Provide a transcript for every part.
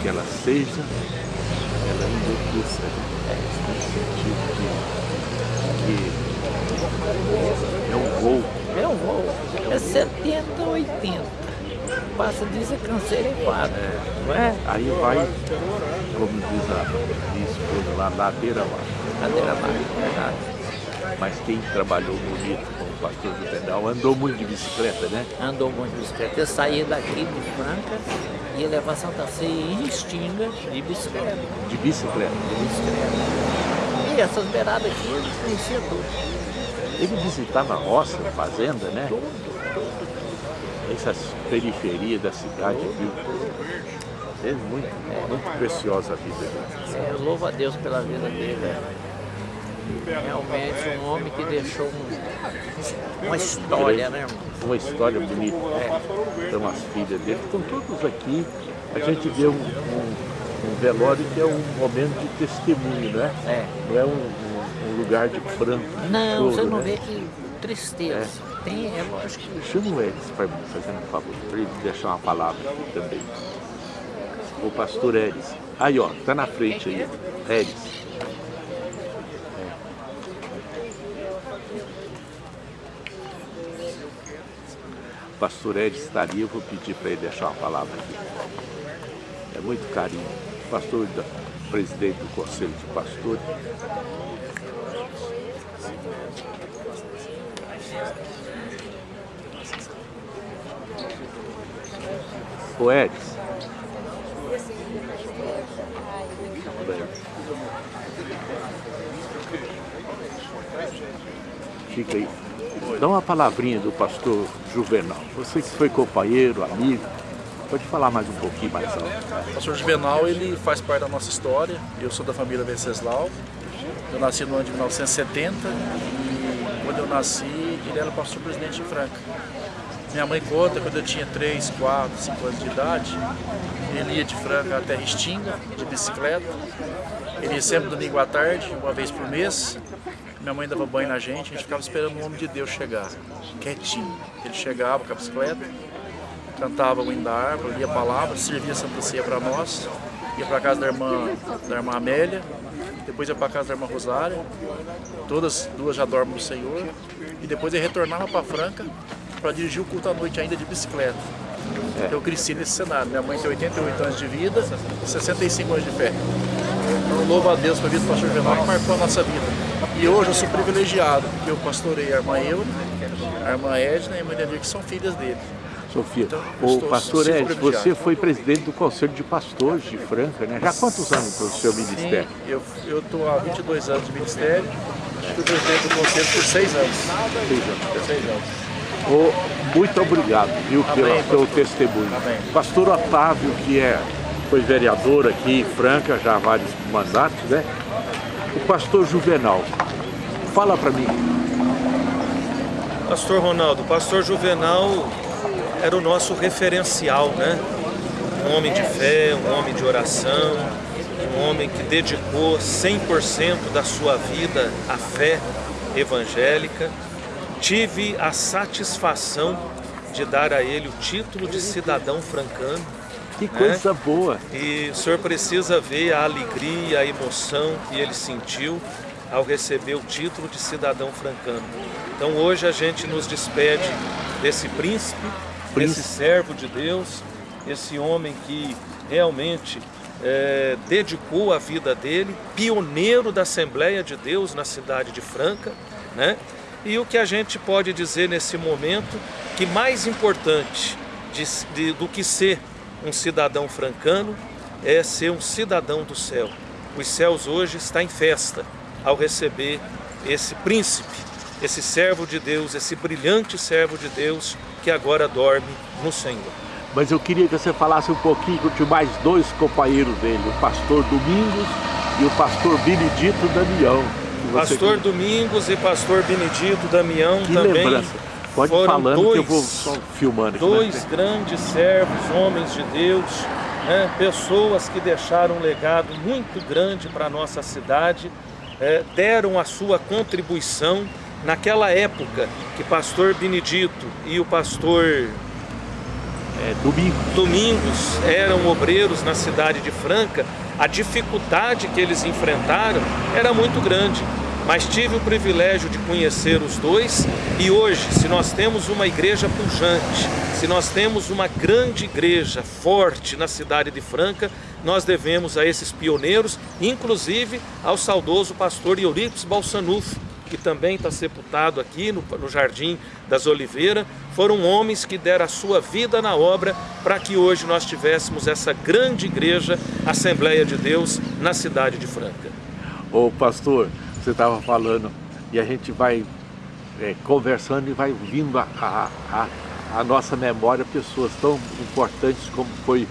que ela seja, ela enlouqueça. É, no sentido de que é um voo. É um voo. É 70, 80 passa disso é cancereado, é. não é? Aí vai, como diz a minha esposa lá, ladeira lá. Ladeira lá, verdade. Mas quem trabalhou bonito com o pastor Juvenal andou muito de bicicleta, né? Andou muito de bicicleta. Eu saía daqui de Franca, ia levar Santa Ceia e Extinga de bicicleta. De bicicleta? De bicicleta. E essas beiradas aqui ele conhecia tudo. Ele visitava a roça, a fazenda, né? Tudo, tudo essas periferias da cidade, viu? É muito, é, muito preciosa a vida dele. É, eu louvo a Deus pela vida dele. É. Realmente um homem que deixou um, uma história, né? Uma história bonita. É. Então as filhas dele estão todos aqui. A gente vê um, um, um, velório que é um momento de testemunho, né? É. Não é um, um lugar de pranto. Não, você não né? vê que tristeza. É tem, é lógico que... Chama eles para mim, fazendo um favor, para ele deixar uma palavra aqui também. O pastor Eres. Aí, ó, tá na frente aí. Eres. Pastor está ali, eu vou pedir para ele deixar uma palavra aqui. É muito carinho. Pastor, presidente do Conselho de Pastores, O Edson. Fica aí. Dá uma palavrinha do pastor Juvenal. Você que foi companheiro, amigo, pode falar mais um pouquinho mais alto. O pastor Juvenal, ele faz parte da nossa história. Eu sou da família Venceslau. Eu nasci no ano de 1970 e quando eu nasci, ele era pastor presidente de Franca. Minha mãe conta, quando eu tinha 3, 4, 5 anos de idade, ele ia de Franca até Restinga, de bicicleta. Ele ia sempre domingo à tarde, uma vez por mês. Minha mãe dava banho na gente, a gente ficava esperando o homem de Deus chegar, quietinho. Ele chegava com a bicicleta, cantava o hino da árvore, lia a palavra, servia Santa Ceia para nós, ia para casa da irmã, da irmã Amélia, depois ia para casa da irmã Rosária, todas duas já dormem no Senhor, e depois ele retornava para Franca para dirigir o culto à noite ainda de bicicleta. É. Eu cresci nesse cenário. Minha mãe tem 88 anos de vida e 65 anos de fé. Então louvo a Deus pela vida do pastor Venal que marcou a nossa vida. E hoje eu sou privilegiado, porque eu pastorei a irmã Euna, a irmã Edna e a irmã Nedir, que são filhas dele. Sofia, então, o pastor Edson, você foi presidente do Conselho de Pastores de Franca, né? Já há quantos anos o seu ministério? Sim, eu estou há 22 anos de ministério, fui presidente do Conselho por seis anos. Seis anos. Seis anos. Oh, muito obrigado, viu, pelo seu testemunho. Amém. Pastor Otávio, que é, foi vereador aqui em Franca, já há vários mandatos, né? O pastor Juvenal, fala para mim. Pastor Ronaldo, pastor Juvenal era o nosso referencial, né? Um homem de fé, um homem de oração, um homem que dedicou 100% da sua vida à fé evangélica tive a satisfação de dar a ele o título de cidadão francano. Que coisa né? boa! E o senhor precisa ver a alegria, a emoção que ele sentiu ao receber o título de cidadão francano. Então hoje a gente nos despede desse príncipe, príncipe. desse servo de Deus, esse homem que realmente é, dedicou a vida dele, pioneiro da Assembleia de Deus na cidade de Franca, né? E o que a gente pode dizer nesse momento, que mais importante de, de, do que ser um cidadão francano, é ser um cidadão do céu. Os céus hoje estão em festa ao receber esse príncipe, esse servo de Deus, esse brilhante servo de Deus que agora dorme no Senhor. Mas eu queria que você falasse um pouquinho de mais dois companheiros dele, o pastor Domingos e o pastor Benedito Damião. Pastor. Domingos e pastor Benedito Damião que também lembrança. Pode foram falando dois, que eu vou filmando aqui, Dois né? grandes servos, homens de Deus, né? pessoas que deixaram um legado muito grande para a nossa cidade, é, deram a sua contribuição naquela época que pastor Benedito e o pastor é, domingo. domingos eram obreiros na cidade de Franca, a dificuldade que eles enfrentaram era muito grande. Mas tive o privilégio de conhecer os dois e hoje, se nós temos uma igreja pujante, se nós temos uma grande igreja forte na cidade de Franca, nós devemos a esses pioneiros, inclusive ao saudoso pastor Euripides Balsanufo, que também está sepultado aqui no, no Jardim das Oliveiras, foram homens que deram a sua vida na obra para que hoje nós tivéssemos essa grande igreja, Assembleia de Deus, na cidade de Franca. Ô pastor, você estava falando, e a gente vai é, conversando e vai vindo a, a, a, a nossa memória pessoas tão importantes como foi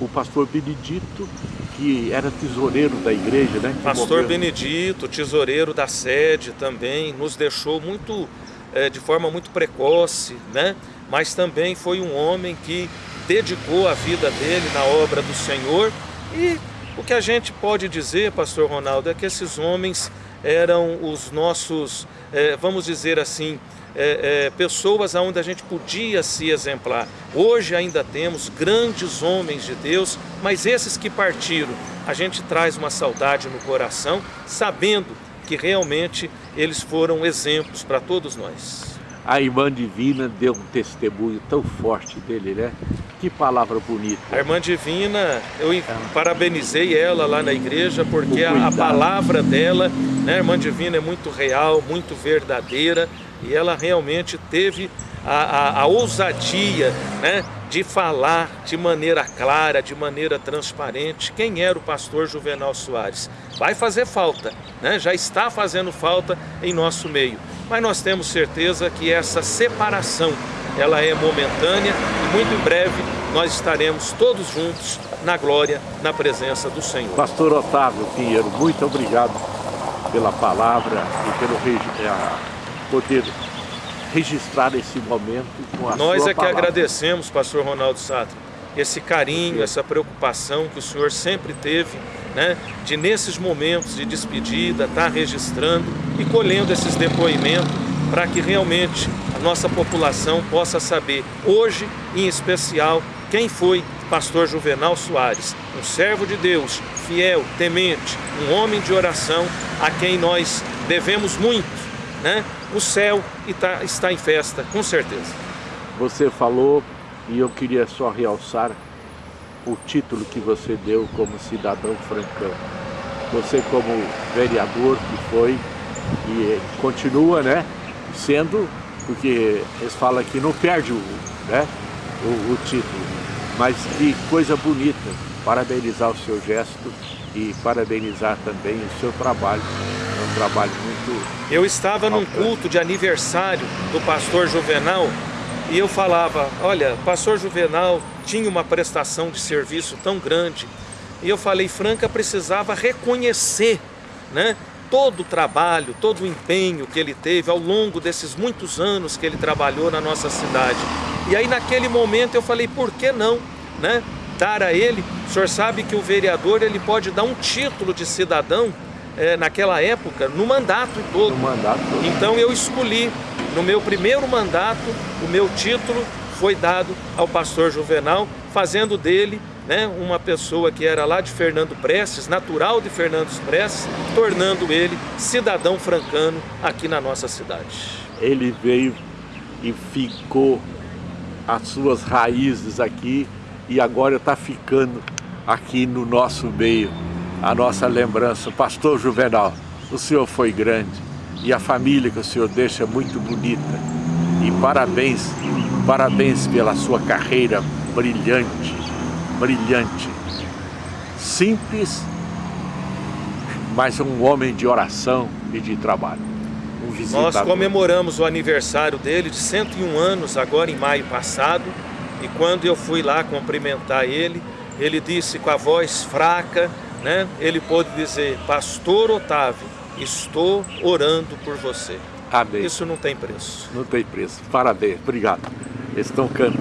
o pastor Benedito, que era tesoureiro da igreja, né? Pastor Benedito, tesoureiro da sede também, nos deixou muito, é, de forma muito precoce, né? Mas também foi um homem que dedicou a vida dele na obra do Senhor e o que a gente pode dizer, pastor Ronaldo, é que esses homens eram os nossos, é, vamos dizer assim, é, é, pessoas onde a gente podia se exemplar. Hoje ainda temos grandes homens de Deus, mas esses que partiram, a gente traz uma saudade no coração, sabendo que realmente eles foram exemplos para todos nós. A irmã divina deu um testemunho tão forte dele, né? Que palavra bonita. A irmã divina, eu parabenizei ela lá na igreja, porque a, a palavra dela, né, a irmã divina é muito real, muito verdadeira, e ela realmente teve a, a, a ousadia né, de falar de maneira clara, de maneira transparente, quem era o pastor Juvenal Soares. Vai fazer falta, né? já está fazendo falta em nosso meio, mas nós temos certeza que essa separação ela é momentânea e muito em breve nós estaremos todos juntos na glória, na presença do Senhor. Pastor Otávio Pinheiro, muito obrigado pela palavra e pelo poder registrar esse momento com a Nós é que palavra. agradecemos, pastor Ronaldo Sato, esse carinho, essa preocupação que o senhor sempre teve, né, de nesses momentos de despedida, estar tá registrando e colhendo esses depoimentos para que realmente nossa população possa saber, hoje em especial, quem foi pastor Juvenal Soares, um servo de Deus, fiel, temente, um homem de oração, a quem nós devemos muito, né? o céu está, está em festa, com certeza. Você falou, e eu queria só realçar o título que você deu como cidadão francano. Você como vereador que foi e continua, né, sendo, porque eles falam que não perde o, né, o, o título, mas que coisa bonita, parabenizar o seu gesto e parabenizar também o seu trabalho, é um trabalho muito... Eu estava num culto de aniversário do pastor Juvenal e eu falava, olha, pastor Juvenal tinha uma prestação de serviço tão grande. E eu falei, Franca precisava reconhecer né, todo o trabalho, todo o empenho que ele teve ao longo desses muitos anos que ele trabalhou na nossa cidade. E aí naquele momento eu falei, por que não? Né? dar a ele, o senhor sabe que o vereador ele pode dar um título de cidadão é, naquela época, no mandato todo. No mandato todo. Então eu escolhi, no meu primeiro mandato, o meu título foi dado ao pastor Juvenal, fazendo dele né, uma pessoa que era lá de Fernando Prestes, natural de Fernando Prestes, tornando ele cidadão francano aqui na nossa cidade. Ele veio e ficou as suas raízes aqui e agora está ficando aqui no nosso meio a nossa lembrança. Pastor Juvenal, o senhor foi grande e a família que o senhor deixa é muito bonita. E parabéns, parabéns pela sua carreira brilhante, brilhante. Simples, mas um homem de oração e de trabalho. Um Nós comemoramos o aniversário dele de 101 anos agora em maio passado e quando eu fui lá cumprimentar ele, ele disse com a voz fraca, né? Ele pôde dizer, Pastor Otávio, estou orando por você. Amém. Isso não tem preço. Não tem preço. Parabéns. Obrigado. Eles estão cantando.